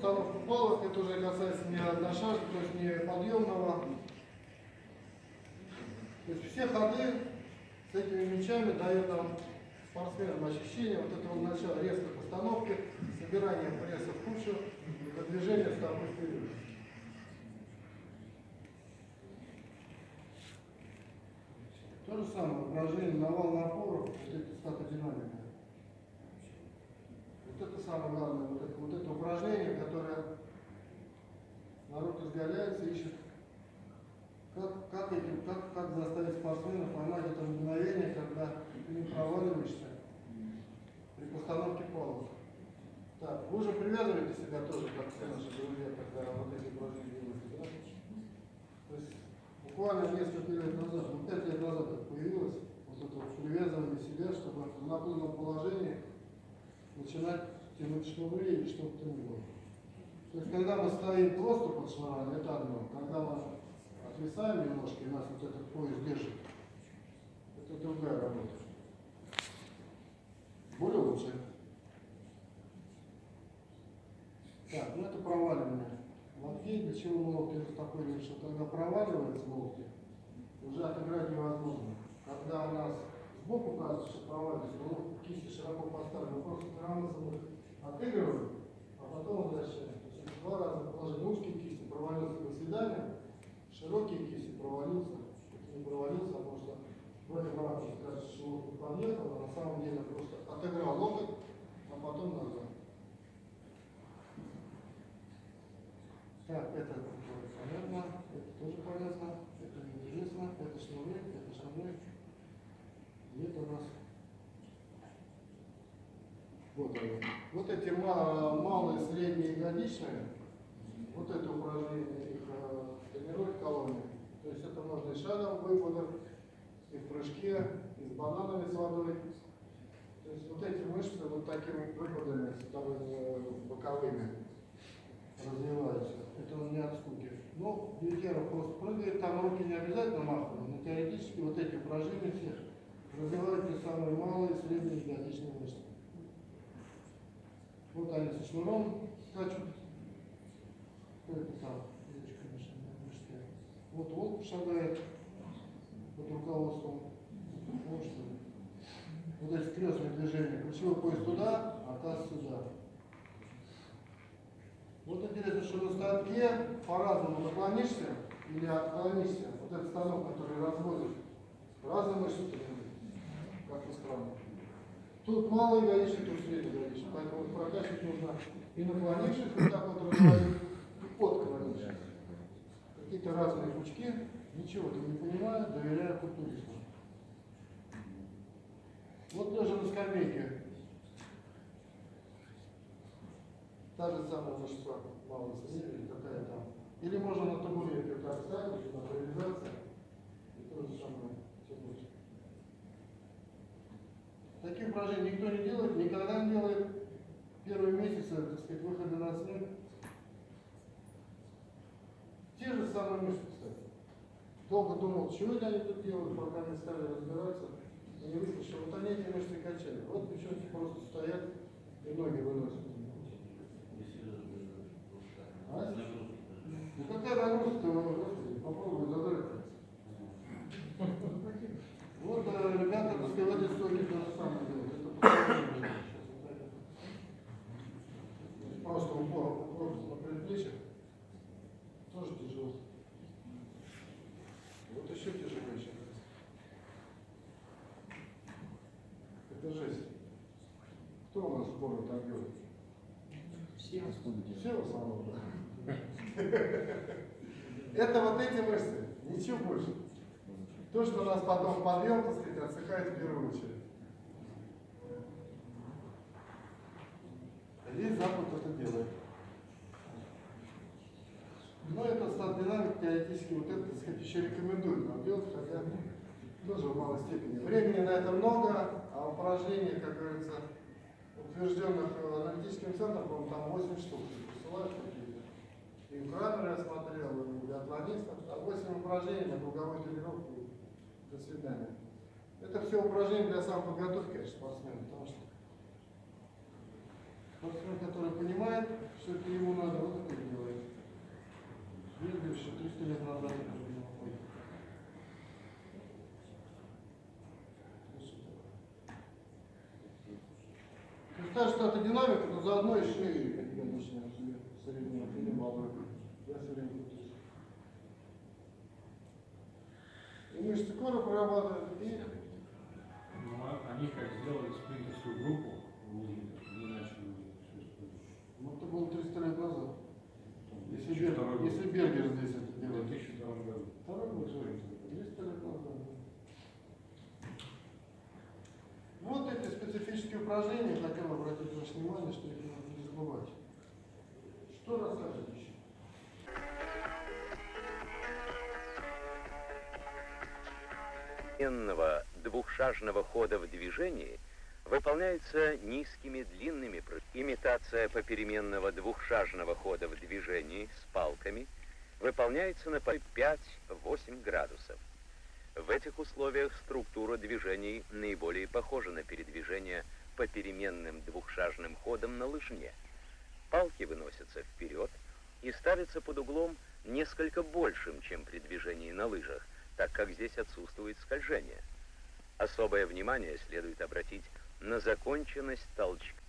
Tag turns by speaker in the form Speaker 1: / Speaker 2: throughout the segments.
Speaker 1: Установка палок, это уже касается не одношажки, то есть не подъемного. То есть все ходы с этими мячами дают нам спортсменам ощущение вот этого начала резкой постановки, собирания пресса в кучу, продвижения стопы вперед. То же самое упражнение на вал напора, вот эти статодинамика. Вот это самое главное, это, вот это упражнение, которое народ изгаляется, ищет, как, как, этим, как, как заставить спортсмена поймать это мгновение, когда ты не проваливаешься при постановке палок. Так, вы уже привязываете себя тоже, как все наши друзья, когда вот эти упражнения делаете, да? То есть буквально несколько лет назад, ну пять лет назад это появилось, вот это вот привязывание себя, чтобы в наклонном положении начинать тянуть шнуры или что-то было. То есть когда мы стоим просто под шнурами, это одно. Когда мы отвисаем немножко, и нас вот этот пояс держит, это другая работа. Более лучше. Так, ну это проваливание локтей. Для чего мы локти успокоили, что когда проваливается локти, уже отыграть невозможно. Когда у нас сбоку кажется, что проваливается, ну, кисти широко поставлены, просто стараемся их отыгрываем, а потом возвращаем. Два раза положили узкие кисти, провалился до свидания, широкие кисти провалился, не провалился, потому что в этом ракурсе кажется, что локоть подъехал, а на самом деле просто отыграл локоть, а потом назад. Так, это понятно, это тоже понятно, это неизвестно, это шнуры, это шнуры. И это у нас вот они. Вот эти малые, ягодичные, вот это упражнение их э, тренирует колонии. То есть это можно и шагом выпадом, и в прыжке, и с бананами с водой. То есть вот эти мышцы вот такими выпадами, э, боковыми развиваются. Это он не от скуки. Ну, Бьюкера просто прыгает, там руки не обязательно махают, но теоретически вот эти упражнения все развивают те самые малые средние ягодичные мышцы. Вот они со шнуром скачут. Там? Девочка мышцы. Вот волк шагает под руководством. Ли. Вот эти крестные движения. Ключевой пояс туда, а таз сюда. Вот интересно, что на станке по-разному наклонишься или отклонишься. Вот этот станок, который разводит разные мышцы, как ни странно. Тут малый ягодичный, тут средний ягодичный. Поэтому прокачивать нужно и наклонившись, вот так вот отклонившись. Какие-то разные пучки, ничего ты не понимаю, доверяю культуристу. Вот лежа на скамейке, Та же самая мышца малой соседи, какая там. Или можно на табурете вот так ставить, на привязаться, и то же самое тянуть. Таких упражнений никто не делает, никогда не делает. Первые месяцы, так сказать, выхода на снег. Самые мышцы, кстати. Долго думал, чего это они тут делают, пока не стали разбираться. И не выяснилось, что вот они эти мышцы качали. Вот девчонки просто стоят и ноги выносят. А? Ну какая нагрузка, господи, попробуй задрать. Вот э, ребята, так сказать, стоки то же самое делают. Это постоянно. Просто упор, упор на предплечье. Тоже тяжело. Вот еще тяжелее сейчас. Это жесть. Кто у нас сборы так делает?
Speaker 2: Все.
Speaker 1: Все в основном. Это вот эти мышцы, ничего больше. То, что у нас потом подъем, так сказать, отсыхает в первую очередь. Весь Запад это делает. Но это стат-динамик теоретически вот это, так сказать, еще рекомендует нам делать, хотя тоже в малой степени. Времени на это много, а упражнений, как говорится, утвержденных аналитическим центром, по-моему, там 8 штук. Посылают какие-то. И у Крамера я смотрел, и биатлонистов. Там 8 упражнений на круговой тренировке. До свидания. Это все упражнения для самоподготовки, конечно, спортсмена, потому что Спортсмен, который понимает, что это ему надо, вот это и делает. Вергер еще 300 лет назад это было. Это динамика, но заодно и как я начинаю себе среднюю или малую. Я все время крутюсь. И мышцы кора прорабатывают, и
Speaker 3: Ну, а они как сделали спринтерскую группу, не начали
Speaker 1: ну, это было 300 лет назад. Если,
Speaker 3: 2002
Speaker 1: Бер- если Бергер здесь это
Speaker 3: В
Speaker 1: делает.
Speaker 3: 2002 году.
Speaker 1: Второй год, что ли? 300 лет назад. Вот эти упражнения, хотел обратить ваше внимание, что их надо не забывать. Что рассказывать еще?
Speaker 4: двухшажного хода в движении выполняется низкими длинными. Имитация попеременного двухшажного хода в движении с палками выполняется на 5-8 градусов. В этих условиях структура движений наиболее похожа на передвижение попеременным двухшажным ходом на лыжне. Палки выносятся вперед и ставятся под углом несколько большим, чем при движении на лыжах, так как здесь отсутствует скольжение. Особое внимание следует обратить на законченность толчка.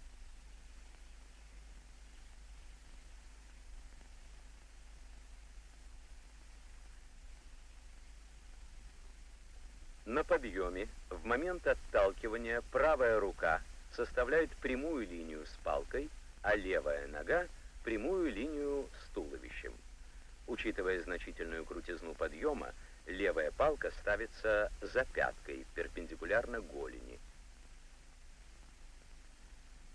Speaker 4: На подъеме в момент отталкивания правая рука составляет прямую линию с палкой, а левая нога – прямую линию с туловищем. Учитывая значительную крутизну подъема, левая палка ставится за пяткой, перпендикулярно голени.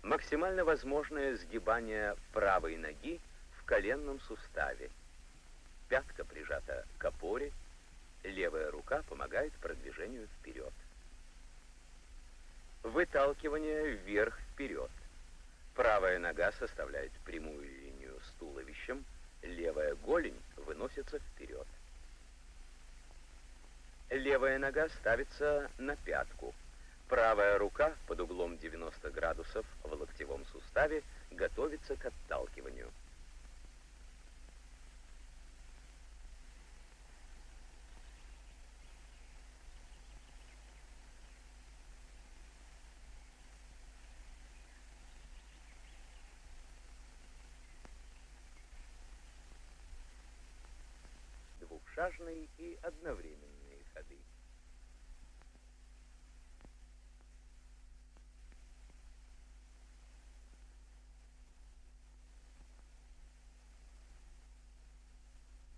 Speaker 4: Максимально возможное сгибание правой ноги в коленном суставе. Пятка прижата к опоре, левая рука помогает продвижению вперед. Выталкивание вверх-вперед. Правая нога составляет прямую линию с туловищем, левая голень выносится вперед. Левая нога ставится на пятку. Правая рука под углом 90 градусов в локтевом суставе готовится к отталкиванию. Двухшажные и одновременные ходы.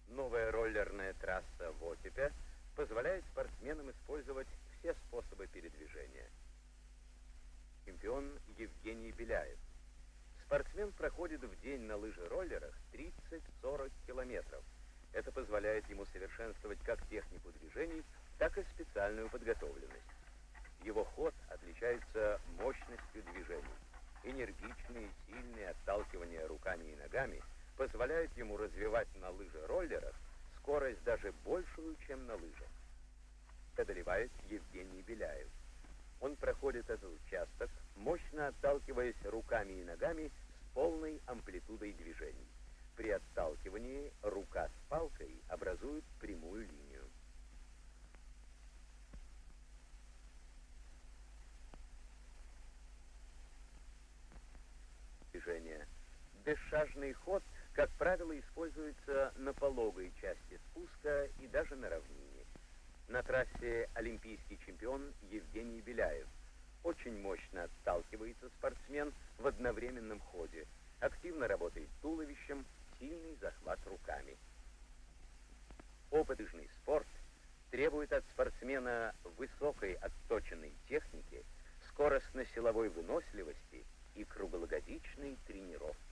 Speaker 4: Новая роллерная трасса в Окипе позволяет спортсменам использовать все способы передвижения. Чемпион Евгений Беляев. Спортсмен проходит в день на лыжи-роллерах 30-40 километров. Это позволяет ему совершенствовать как технику движений, так и специальную подготовленность. Его ход отличается мощностью движений. Энергичные, сильные отталкивания руками и ногами позволяют ему развивать на лыжи-роллерах скорость даже большую, чем на лыжах. Одолевает Евгений Беляев. Он проходит этот участок, мощно отталкиваясь руками и ногами с полной амплитудой движений. При отталкивании рука с палкой образует прямую линию. Движение. Бесшажный ход, как правило, используется на пологой части спуска и даже на равнине. На трассе олимпийский чемпион Евгений Беляев. Очень мощно отталкивается спортсмен в одновременном ходе. Активно работает туловищем, сильный захват руками. Опытный спорт требует от спортсмена высокой отточенной техники, скоростно-силовой выносливости и круглогодичной тренировки.